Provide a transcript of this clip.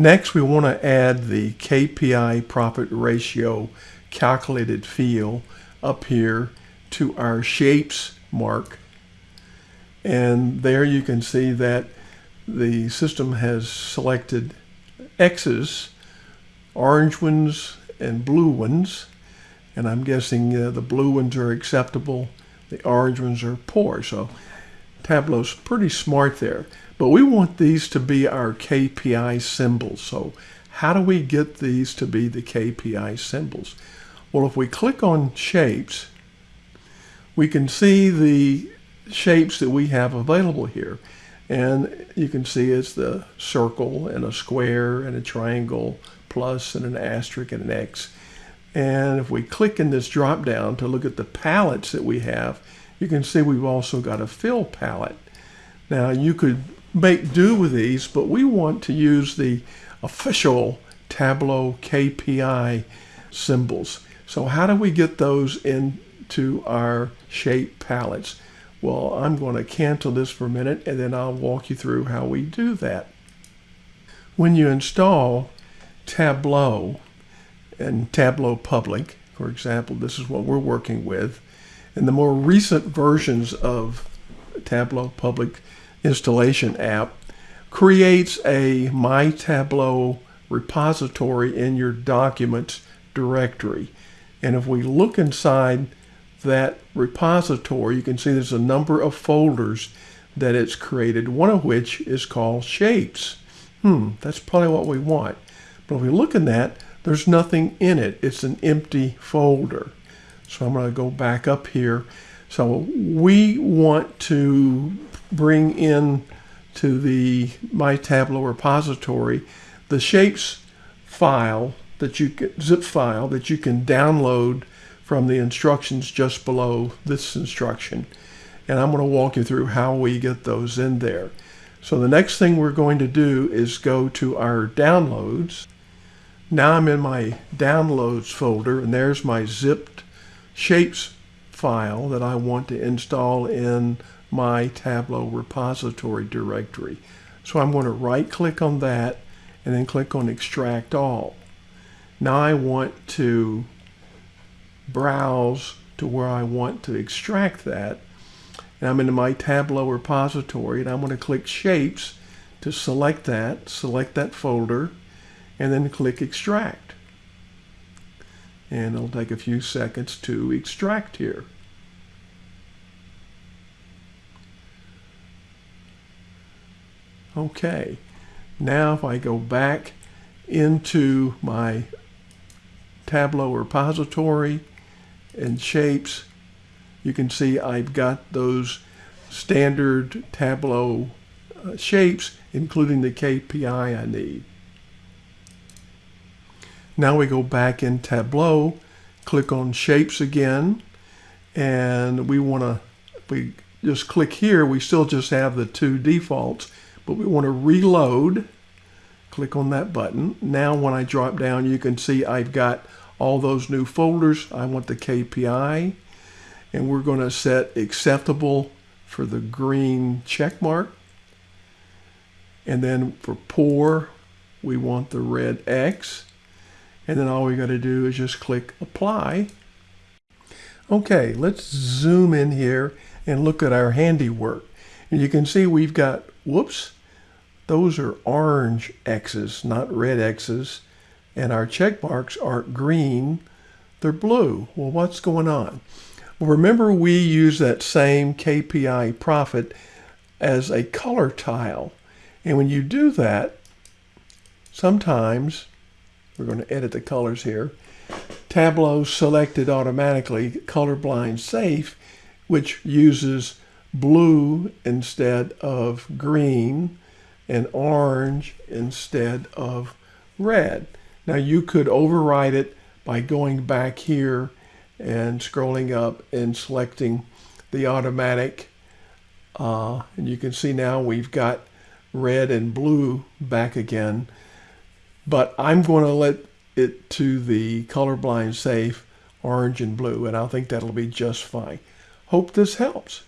Next, we want to add the KPI profit ratio calculated field up here to our shapes mark. And there you can see that the system has selected X's, orange ones and blue ones. And I'm guessing uh, the blue ones are acceptable, the orange ones are poor. So Tableau's pretty smart there. But we want these to be our KPI symbols. So how do we get these to be the KPI symbols? Well, if we click on shapes, we can see the shapes that we have available here. And you can see it's the circle and a square and a triangle plus and an asterisk and an X. And if we click in this drop down to look at the palettes that we have, you can see we've also got a fill palette. Now you could make do with these, but we want to use the official Tableau KPI symbols. So how do we get those into our shape palettes? Well, I'm going to cancel this for a minute and then I'll walk you through how we do that. When you install Tableau and Tableau Public, for example, this is what we're working with, in the more recent versions of Tableau Public installation app, creates a My Tableau repository in your documents directory. And if we look inside that repository, you can see there's a number of folders that it's created, one of which is called Shapes. Hmm, that's probably what we want. But if we look in that, there's nothing in it. It's an empty folder. So I'm going to go back up here. So we want to bring in to the My Tableau repository the Shapes file that you can, zip file that you can download from the instructions just below this instruction. And I'm going to walk you through how we get those in there. So the next thing we're going to do is go to our downloads. Now I'm in my downloads folder and there's my zipped shapes file that I want to install in my Tableau repository directory. So I'm going to right click on that and then click on extract all. Now I want to browse to where I want to extract that. And I'm in my Tableau repository and I'm going to click Shapes to select that, select that folder, and then click Extract. And it'll take a few seconds to extract here. Okay, now if I go back into my Tableau repository and shapes, you can see I've got those standard Tableau uh, shapes, including the KPI I need. Now we go back in Tableau, click on Shapes again, and we want to, we just click here, we still just have the two defaults, but we want to reload. Click on that button. Now when I drop down, you can see I've got all those new folders. I want the KPI and we're going to set acceptable for the green check mark. And then for poor, we want the red X. And then all we got to do is just click apply. Okay, let's zoom in here and look at our handiwork. And you can see we've got, whoops, those are orange X's, not red X's and our check marks aren't green, they're blue. Well, what's going on? Well, remember we use that same KPI profit as a color tile. And when you do that, sometimes, we're going to edit the colors here, Tableau selected automatically colorblind safe, which uses blue instead of green and orange instead of red. Now you could override it by going back here and scrolling up and selecting the automatic. Uh, and you can see now we've got red and blue back again. But I'm going to let it to the colorblind safe orange and blue, and I think that'll be just fine. Hope this helps.